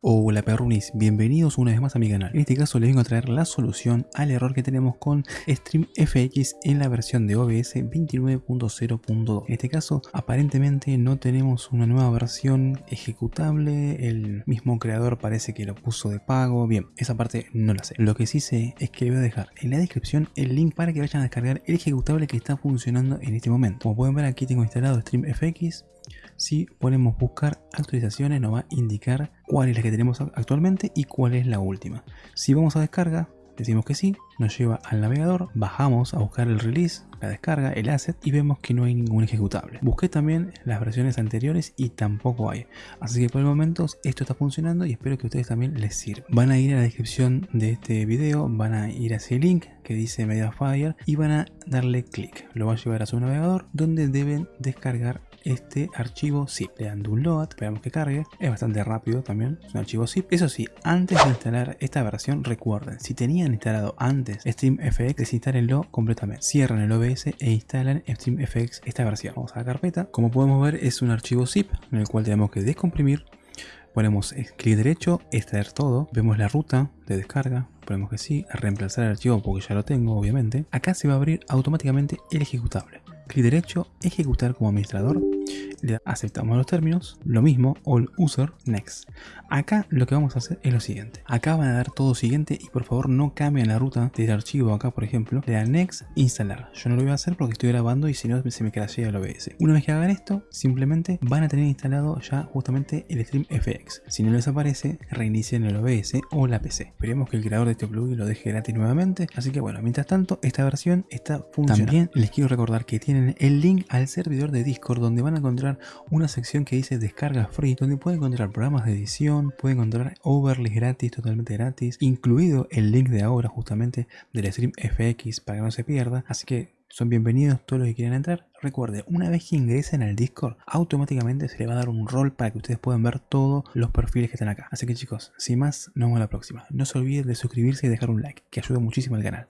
Hola perrunis, bienvenidos una vez más a mi canal. En este caso les vengo a traer la solución al error que tenemos con StreamFX en la versión de OBS 29.0.2. En este caso aparentemente no tenemos una nueva versión ejecutable, el mismo creador parece que lo puso de pago. Bien, esa parte no la sé. Lo que sí sé es que voy a dejar en la descripción el link para que vayan a descargar el ejecutable que está funcionando en este momento. Como pueden ver aquí tengo instalado StreamFX si ponemos buscar actualizaciones nos va a indicar cuál es la que tenemos actualmente y cuál es la última. Si vamos a descarga, decimos que sí, nos lleva al navegador, bajamos a buscar el release, la descarga, el asset y vemos que no hay ningún ejecutable. Busqué también las versiones anteriores y tampoco hay. Así que por el momento esto está funcionando y espero que ustedes también les sirva. Van a ir a la descripción de este video, van a ir a ese link que dice Mediafire y van a darle clic. Lo va a llevar a su navegador donde deben descargar este archivo zip. Le dan download, esperamos que cargue. Es bastante rápido también, es un archivo zip. Eso sí, antes de instalar esta versión, recuerden, si tenían instalado antes StreamFX, desinstálenlo completamente. Cierran el OBS e instalan StreamFX esta versión. Vamos a la carpeta. Como podemos ver, es un archivo zip en el cual tenemos que descomprimir ponemos clic derecho, extraer todo, vemos la ruta de descarga, ponemos que sí, reemplazar el archivo porque ya lo tengo obviamente. Acá se va a abrir automáticamente el ejecutable. Clic derecho, ejecutar como administrador le aceptamos los términos, lo mismo, all user, next. Acá lo que vamos a hacer es lo siguiente. Acá van a dar todo siguiente y por favor no cambien la ruta del archivo acá, por ejemplo, le dan next, instalar. Yo no lo voy a hacer porque estoy grabando y si no se me crashea el OBS. Una vez que hagan esto, simplemente van a tener instalado ya justamente el StreamFX. Si no les aparece, reinicien el OBS o la PC. Esperemos que el creador de este plugin lo deje gratis nuevamente. Así que bueno, mientras tanto, esta versión está funcionando. También les quiero recordar que tienen el link al servidor de Discord donde van a encontrar una sección que dice descarga free, donde puede encontrar programas de edición, puede encontrar overlays gratis, totalmente gratis, incluido el link de ahora justamente del stream FX para que no se pierda. Así que son bienvenidos todos los que quieran entrar. Recuerde, una vez que ingresen al Discord, automáticamente se le va a dar un rol para que ustedes puedan ver todos los perfiles que están acá. Así que chicos, sin más, nos vemos la próxima. No se olviden de suscribirse y dejar un like, que ayuda muchísimo al canal.